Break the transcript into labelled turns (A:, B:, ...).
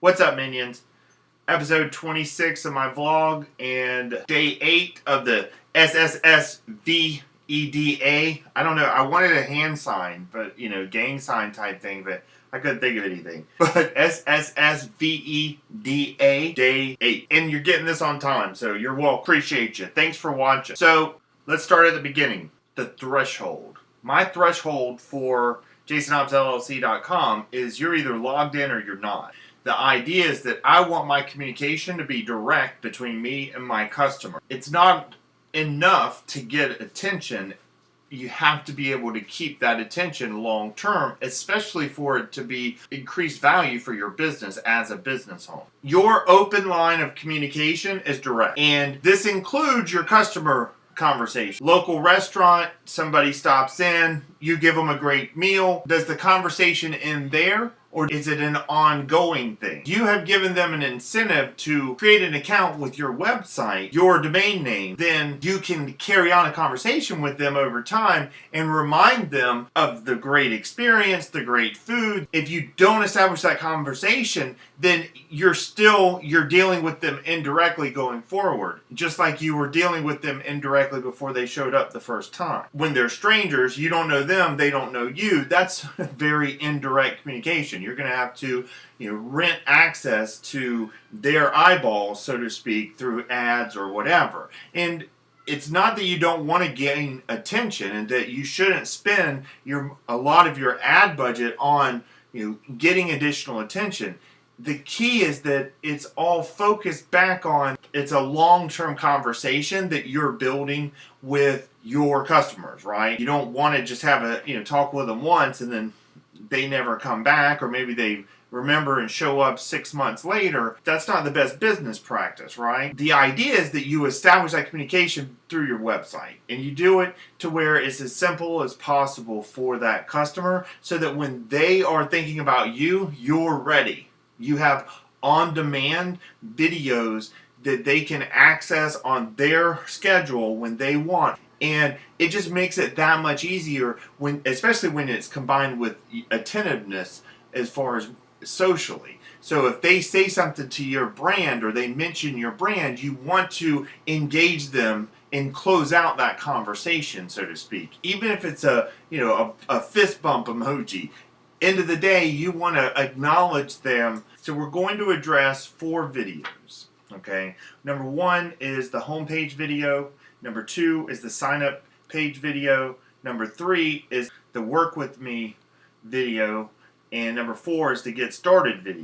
A: What's up, minions? Episode 26 of my vlog and day 8 of the SSSVEDA. I don't know, I wanted a hand sign, but, you know, gang sign type thing, but I couldn't think of anything. But SSSVEDA, day 8. And you're getting this on time, so you're well. Appreciate you. Thanks for watching. So, let's start at the beginning. The threshold. My threshold for JasonHobbsLLC.com is you're either logged in or you're not. The idea is that I want my communication to be direct between me and my customer. It's not enough to get attention. You have to be able to keep that attention long term, especially for it to be increased value for your business as a business owner. Your open line of communication is direct, and this includes your customer conversation. Local restaurant, somebody stops in, you give them a great meal. Does the conversation end there? Or is it an ongoing thing? You have given them an incentive to create an account with your website, your domain name, then you can carry on a conversation with them over time and remind them of the great experience, the great food. If you don't establish that conversation, then you're still, you're dealing with them indirectly going forward, just like you were dealing with them indirectly before they showed up the first time. When they're strangers, you don't know them, they don't know you, that's very indirect communication you're going to have to you know, rent access to their eyeballs, so to speak, through ads or whatever. And it's not that you don't want to gain attention and that you shouldn't spend your a lot of your ad budget on you know, getting additional attention. The key is that it's all focused back on it's a long-term conversation that you're building with your customers, right? You don't want to just have a, you know, talk with them once and then they never come back or maybe they remember and show up six months later, that's not the best business practice, right? The idea is that you establish that communication through your website and you do it to where it's as simple as possible for that customer so that when they are thinking about you, you're ready. You have on-demand videos that they can access on their schedule when they want. And it just makes it that much easier when especially when it's combined with attentiveness as far as socially. So if they say something to your brand or they mention your brand you want to engage them and close out that conversation so to speak. Even if it's a you know a, a fist bump emoji. End of the day you want to acknowledge them. So we're going to address four videos okay number one is the homepage video Number two is the sign up page video. Number three is the work with me video. And number four is the get started video.